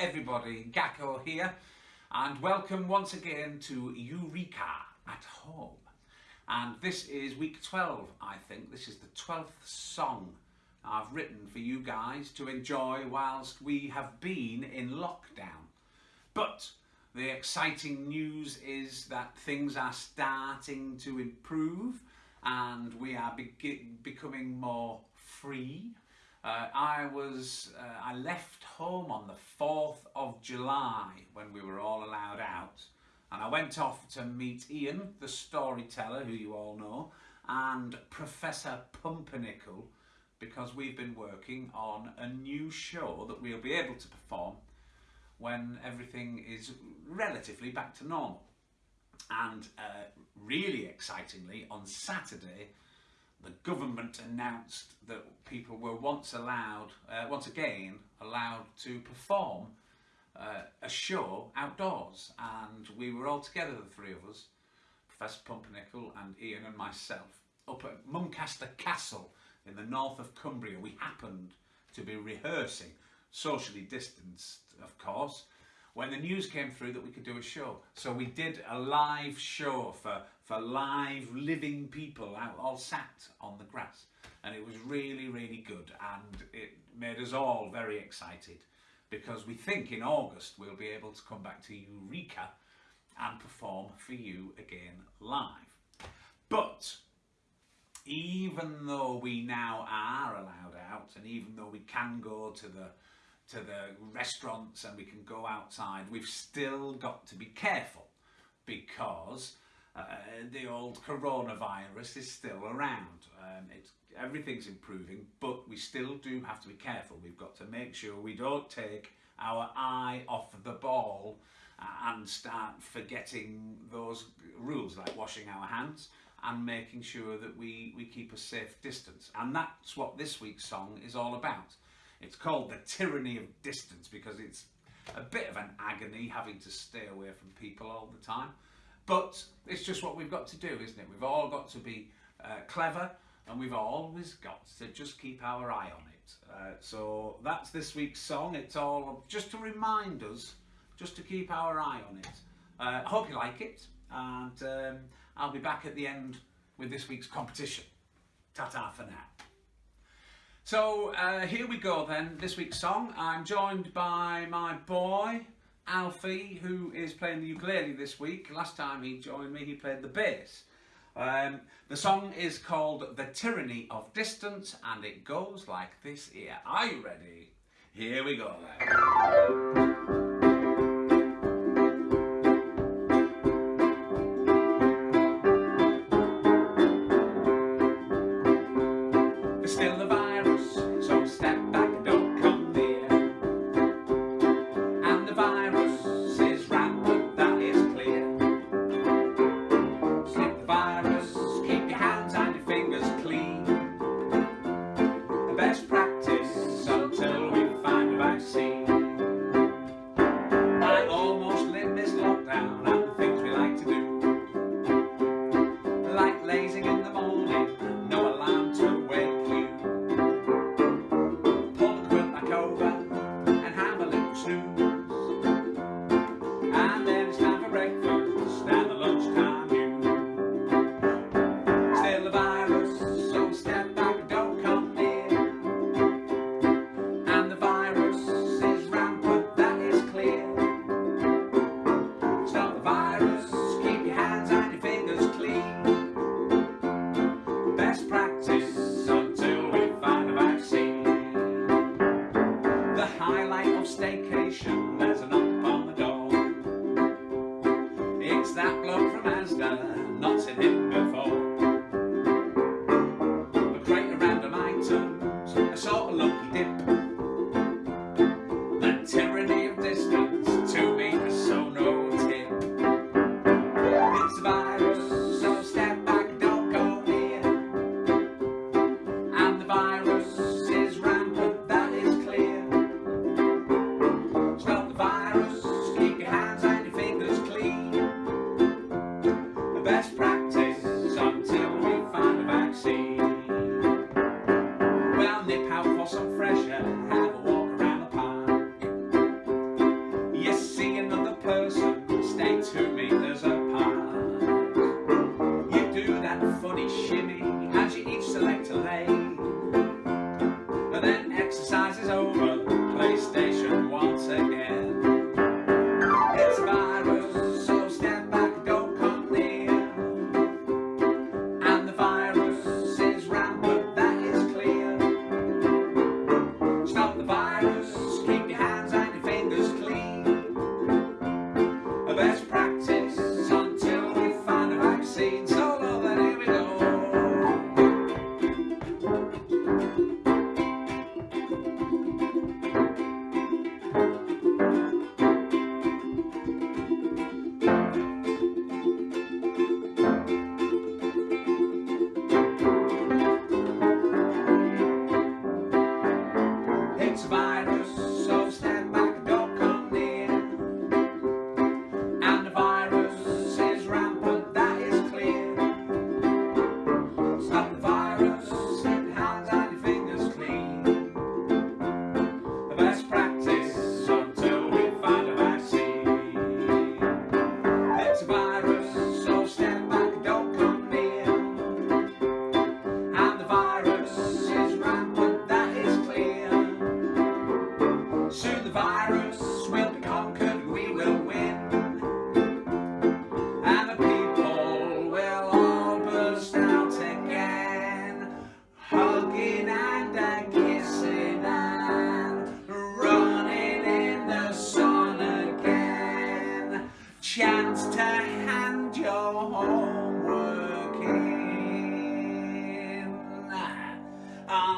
everybody, Gakko here and welcome once again to Eureka at Home. And this is week 12 I think, this is the 12th song I've written for you guys to enjoy whilst we have been in lockdown. But the exciting news is that things are starting to improve and we are be becoming more free uh, I was, uh, I left home on the 4th of July when we were all allowed out and I went off to meet Ian, the storyteller, who you all know, and Professor Pumpernickel because we've been working on a new show that we'll be able to perform when everything is relatively back to normal. And uh, really excitingly, on Saturday, the government announced that people were once allowed, uh, once again, allowed to perform uh, a show outdoors. And we were all together, the three of us, Professor Pumpernickel and Ian and myself, up at Muncaster Castle in the north of Cumbria. We happened to be rehearsing, socially distanced, of course, when the news came through that we could do a show. So we did a live show for, for live living people out all sat on the grass. And it was really, really good. And it made us all very excited because we think in August we'll be able to come back to Eureka and perform for you again live. But even though we now are allowed out and even though we can go to the to the restaurants and we can go outside, we've still got to be careful because uh, the old coronavirus is still around. Um, everything's improving, but we still do have to be careful. We've got to make sure we don't take our eye off the ball uh, and start forgetting those rules like washing our hands and making sure that we, we keep a safe distance. And that's what this week's song is all about. It's called the tyranny of distance because it's a bit of an agony having to stay away from people all the time. But it's just what we've got to do, isn't it? We've all got to be uh, clever and we've always got to just keep our eye on it. Uh, so that's this week's song. It's all just to remind us, just to keep our eye on it. Uh, I hope you like it and um, I'll be back at the end with this week's competition. Ta-ta for now. So uh, here we go then, this week's song. I'm joined by my boy, Alfie, who is playing the ukulele this week. Last time he joined me, he played the bass. Um, the song is called The Tyranny of Distance and it goes like this here. Are you ready? Here we go then. nuts in him Well, nip out for some fresh air and have a walk around the park. You see another person, stay two metres apart. You do that funny shimmy as you each select a lane. But then exercise is over.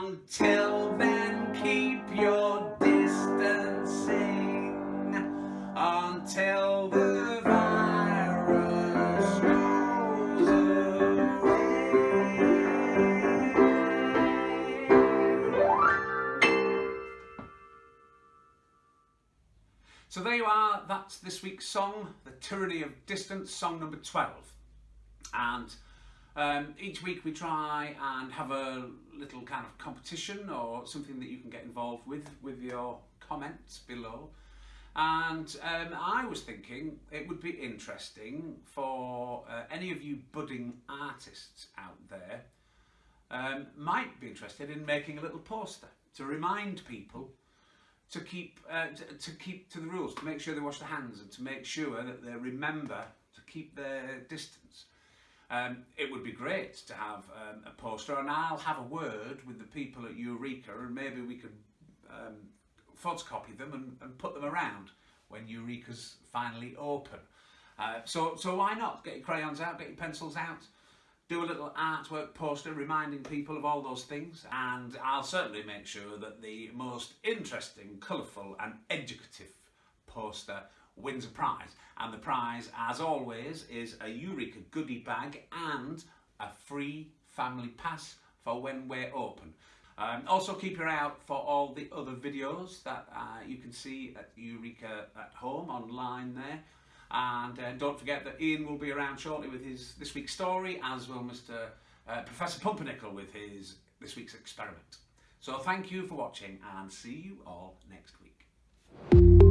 Until then, keep your distancing until the virus goes away. So there you are, that's this week's song, The Tyranny of Distance, song number 12. And um, each week we try and have a little kind of competition or something that you can get involved with, with your comments below. And um, I was thinking it would be interesting for uh, any of you budding artists out there um, might be interested in making a little poster to remind people to keep uh, to, to keep to the rules, to make sure they wash their hands and to make sure that they remember to keep their distance. Um, it would be great to have um, a poster and I'll have a word with the people at Eureka and maybe we could um, photocopy them and, and put them around when Eureka's finally open. Uh, so, so why not? Get your crayons out, get your pencils out, do a little artwork poster reminding people of all those things and I'll certainly make sure that the most interesting, colourful and educative poster wins a prize. And the prize, as always, is a Eureka goodie bag and a free family pass for when we're open. Um, also keep your eye out for all the other videos that uh, you can see at Eureka at home online there. And uh, don't forget that Ian will be around shortly with his this week's story, as will Mr. Uh, Professor Pumpernickel with his this week's experiment. So thank you for watching and see you all next week.